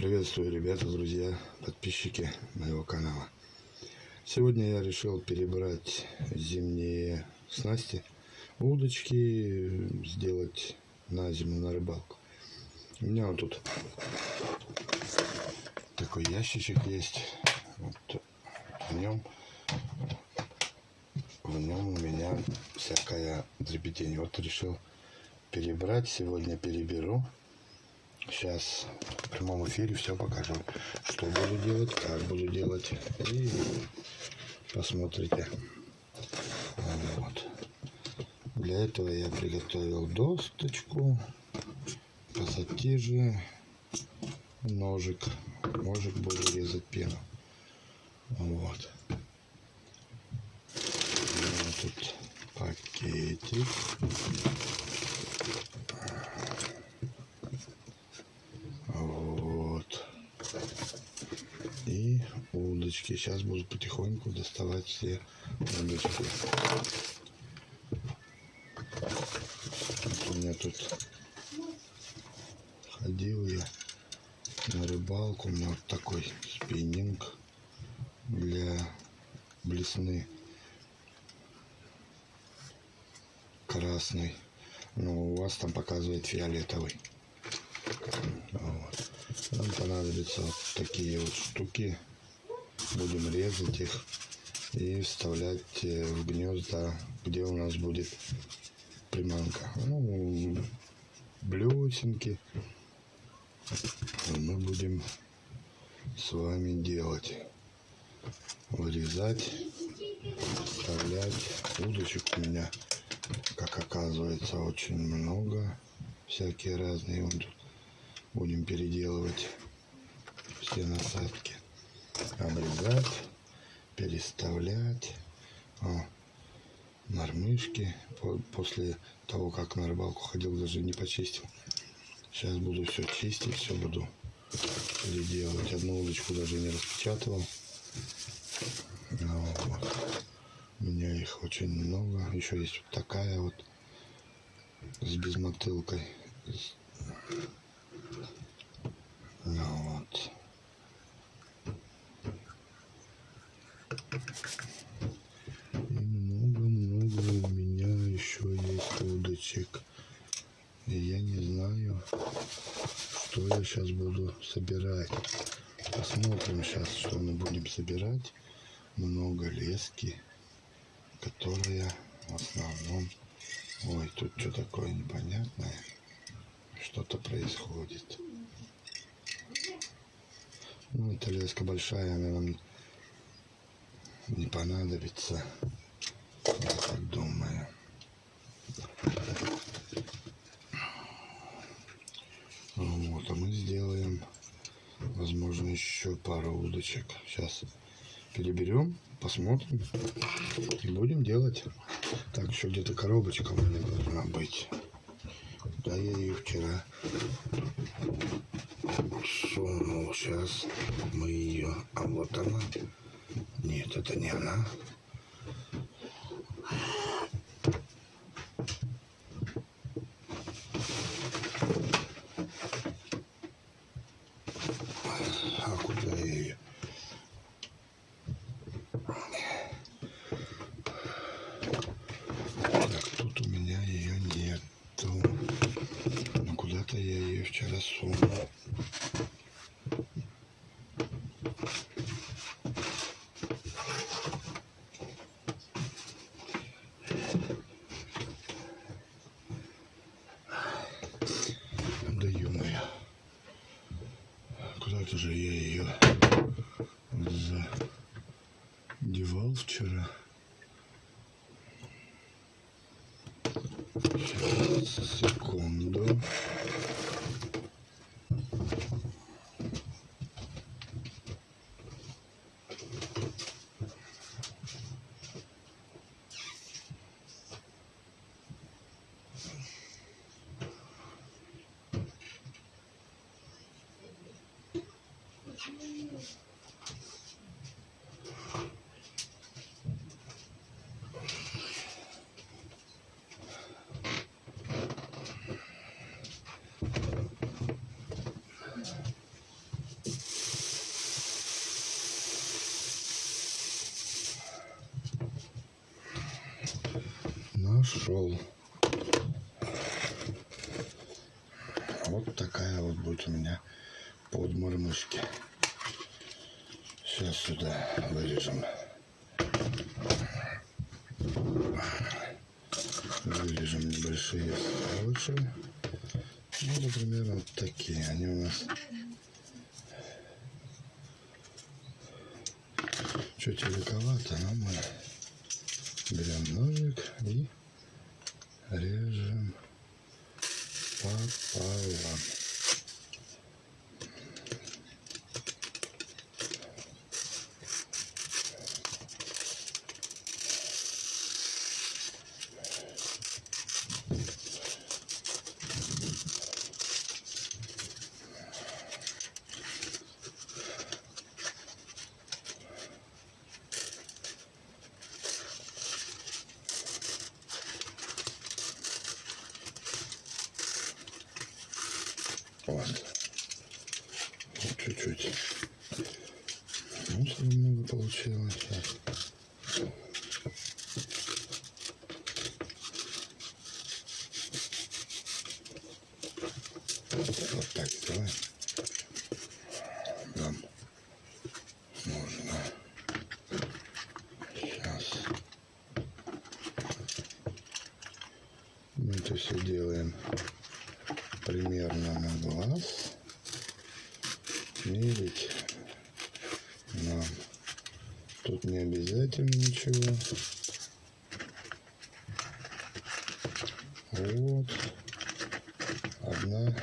Приветствую, ребята, друзья, подписчики моего канала. Сегодня я решил перебрать зимние снасти, удочки, сделать на зиму на рыбалку. У меня вот тут такой ящичек есть. Вот в нем в нем у меня всякая дребедень. Вот решил перебрать. Сегодня переберу. Сейчас в прямом эфире все покажу, что буду делать, как буду делать. И посмотрите. Вот. Для этого я приготовил досточку, пассатижи, ножик. Ножик буду резать пену. Вот. вот тут пакетик. Удочки. Сейчас буду потихоньку доставать все удочки. Вот у меня тут ходил я на рыбалку. У меня вот такой спиннинг для блесны красный. Но у вас там показывает фиолетовый. Вот. Нам понадобятся вот такие вот штуки будем резать их и вставлять э, в гнезда, где у нас будет приманка. Ну, блесенки мы будем с вами делать. Вырезать, вставлять. Удочек у меня, как оказывается, очень много. Всякие разные. Вот будем переделывать все насадки обрезать, переставлять. О, мормышки. После того, как на рыбалку ходил, даже не почистил. Сейчас буду все чистить, все буду переделывать. Одну удочку даже не распечатывал. Ну, вот. У меня их очень много. Еще есть вот такая вот с безмотылкой. Ну, вот. И много-много у меня еще есть удочек. И я не знаю, что я сейчас буду собирать. Посмотрим сейчас, что мы будем собирать. Много лески, которая в основном... Ой, тут что такое непонятное. Что-то происходит. Ну, эта леска большая, она нам не понадобится. Я так думаю. Вот, а мы сделаем, возможно, еще пару удочек. Сейчас переберем, посмотрим и будем делать. Так, еще где-то коробочка у меня должна быть. Да, я ее вчера сунул. Сейчас мы ее... А вот она. Нет, это не она. Нашел. Вот такая вот будет у меня подмормышки. Сейчас сюда вырежем. Вырежем небольшие овощи. Ну, например, вот такие. Они у нас чуть великовато, но мы берем ножик и That is. Вот. Чуть-чуть. Ну, что много получилось сейчас. Вот так сделаем. Нам нужно сейчас мы это все делаем примерно на глаз. Мерить нам тут не обязательно ничего. Вот. Одна,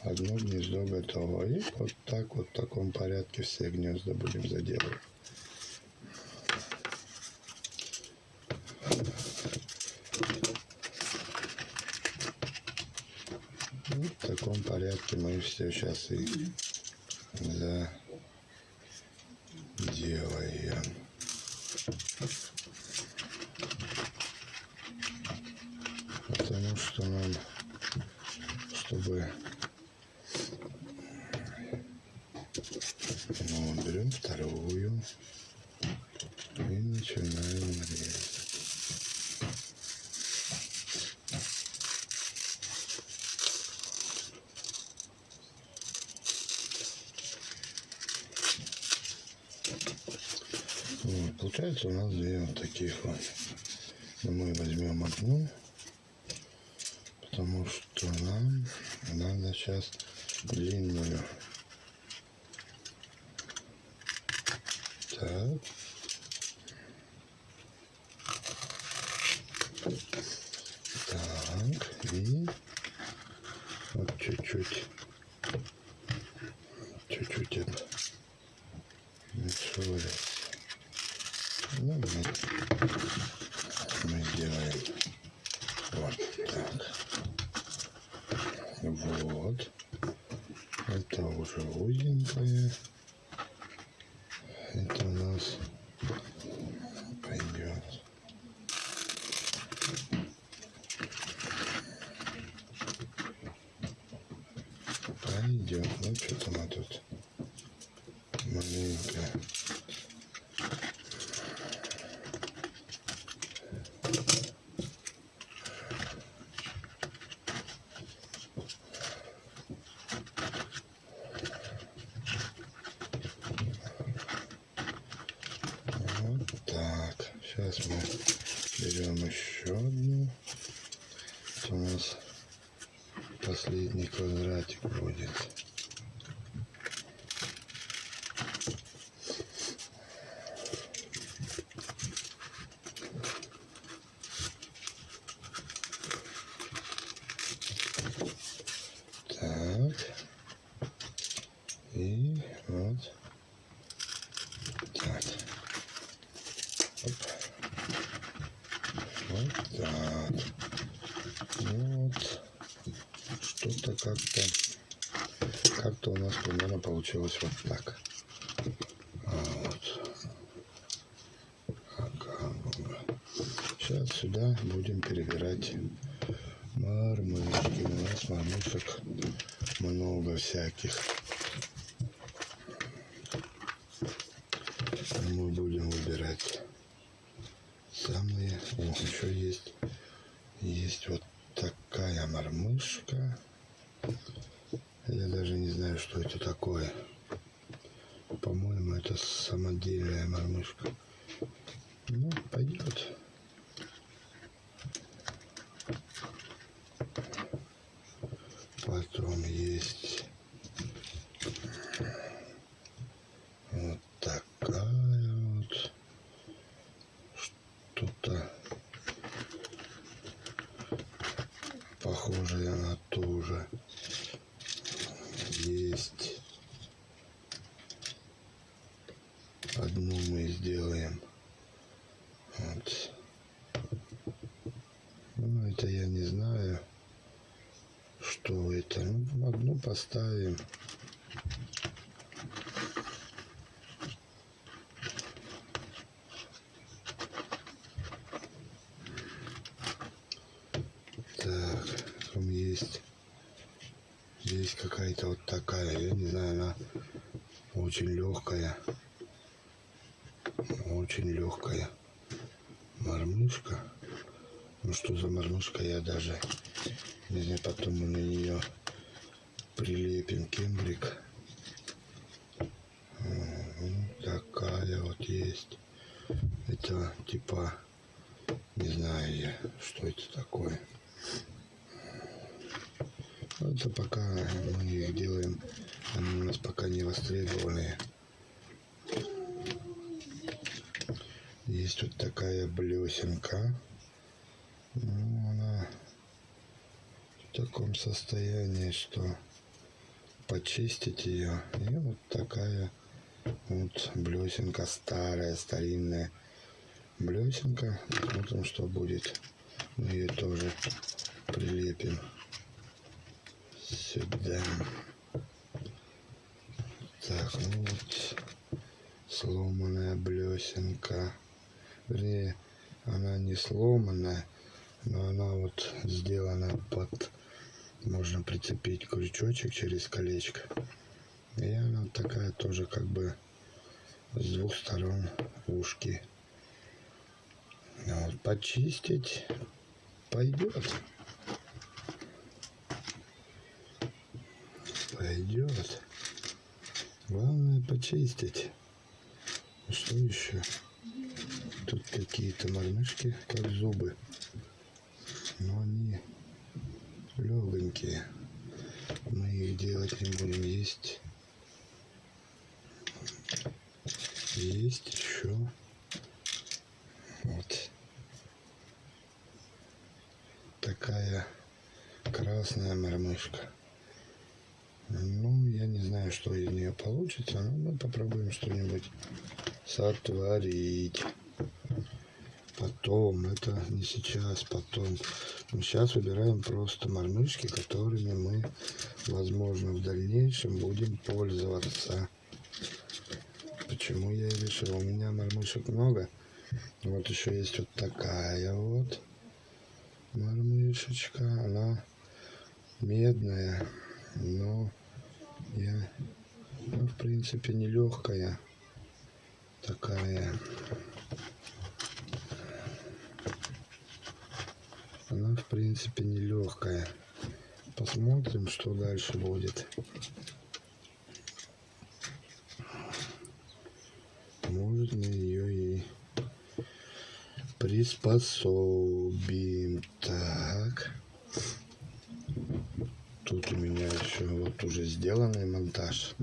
одно гнездо готово. И вот так вот в таком порядке все гнезда будем заделывать. В таком порядке мы все сейчас и заделаем. Потому что нам, чтобы ну, берем вторую и начинаем резать. Вот, получается у нас две вот таких вот. Но мы возьмем одну, потому что нам надо сейчас длинную. Так, и вот чуть-чуть, чуть-чуть это микшурить. Ну, мы, мы сделаем вот так. Вот. Это уже узенькое. Это у нас пойдет. Пойдет. Ну, что-то мы тут маленько Вот так. Сейчас мы берем еще одну. Это у нас последний квадратик будет. Так. И вот так. Оп. Вот так. Вот. Как-то как-то у нас примерно получилось вот так. А вот. Сейчас сюда будем перебирать мормышки. У нас мормышек много всяких. Мы будем выбирать самые. О, еще есть Есть вот такая мормышка. Я даже не знаю, что это такое. По-моему, это самодельная мормышка. Ну, пойдет. Потом есть вот такая вот что-то похожее на ту же. Есть одну мы сделаем. Вот. Ну, это я не знаю, что это. Ну, одну поставим. Так, там есть здесь какая-то вот такая, я не знаю, она очень легкая, очень легкая мормышка. Ну что за мормышка, я даже не знаю, потом мы на нее прилепим кембрик. Вот такая вот есть. Это типа, не знаю я, что это такое. Это пока мы их делаем, они у нас пока не востребованные. Есть вот такая блесенка. Ну, она в таком состоянии, что почистить ее. И вот такая вот блесенка старая, старинная блесенка. Посмотрим, что будет. Мы ее тоже прилепим сюда. Так, ну вот сломанная блесенка. Вернее, она не сломанная, но она вот сделана под... Можно прицепить крючочек через колечко. И она такая тоже как бы с двух сторон ушки. Вот, почистить пойдет. Пойдет. Главное почистить. Что еще? Тут какие-то мормышки, как зубы. Но они легонькие. Мы их делать не будем. Есть. Есть еще. Вот. Такая красная мормышка. Ну, я не знаю, что из нее получится, но мы попробуем что-нибудь сотворить. Потом, это не сейчас, потом. Мы сейчас выбираем просто мормышки, которыми мы, возможно, в дальнейшем будем пользоваться. Почему я решил? У меня мормышек много. Вот еще есть вот такая вот мормышечка. Она медная но я, ну, в принципе, не легкая такая. Она, в принципе, не легкая. Посмотрим, что дальше будет. Может, мы ее и приспособим. Так. Тут у меня еще вот уже сделанный монтаж.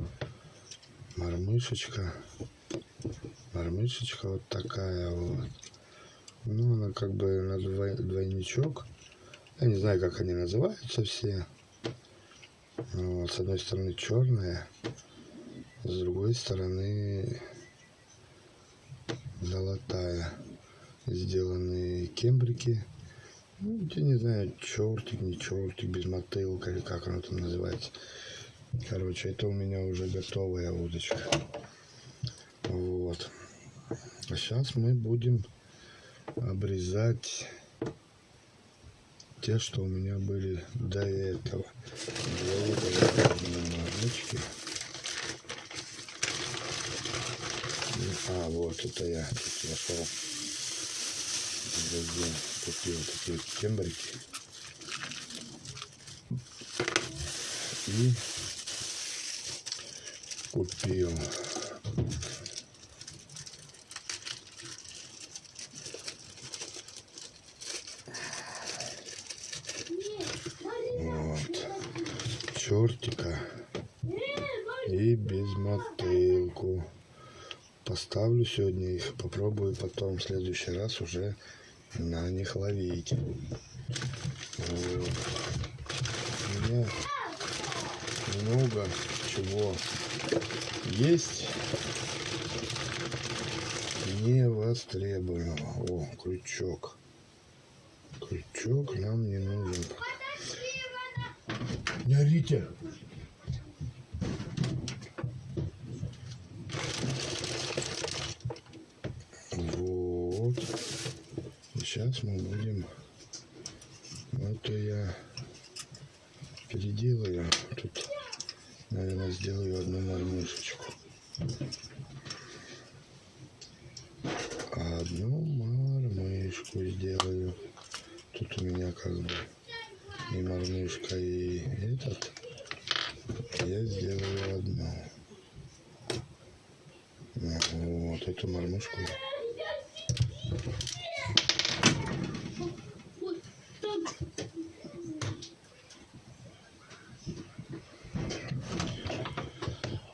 Мормышечка. Мормышечка вот такая вот. Ну, она как бы на двойничок. Я не знаю, как они называются все. Вот, с одной стороны черная, с другой стороны золотая. Сделаны кембрики ну, я не знаю, чертик, не чертик, без мотылка или как оно там называется. Короче, это у меня уже готовая удочка. Вот. А сейчас мы будем обрезать те, что у меня были до этого. Для. А, вот это я нашел. Такие вот тембрики. И купил вот чертика и без мотылку. Поставлю сегодня их, попробую потом в следующий раз уже на них ловить. Вот. У меня много чего есть не востребованного. О, крючок. Крючок нам не нужен. Не орите. Вот. Сейчас мы будем... Это я переделаю. Тут, наверное, сделаю одну мормышечку. Одну мормышку сделаю. Тут у меня как бы и мормышка, и этот. Я сделаю одну. Вот эту мормышку.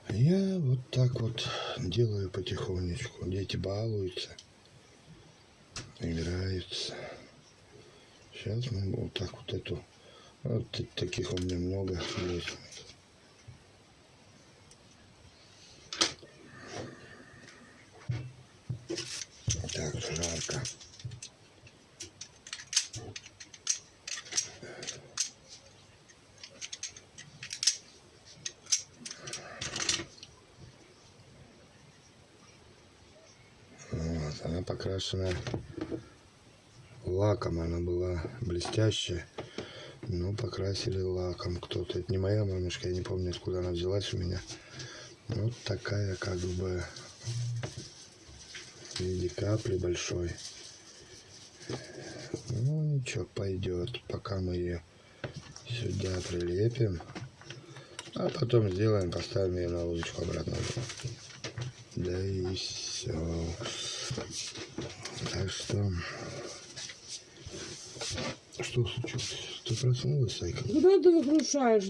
Я вот так вот делаю потихонечку. Дети балуются, играются. Сейчас мы вот так вот эту... Вот таких у меня много есть. Так, жарко. Вот, она покрашена лаком, она была блестящая, но покрасили лаком кто-то. Это не моя мамушка, я не помню, откуда она взялась у меня. Вот такая как бы в виде капли большой. Ну ничего, пойдет, пока мы ее сюда прилепим. А потом сделаем, поставим ее на удочку обратно. Да и все. Так что... Что случилось? Ты проснулась, Сайка? Куда ты выключаешь?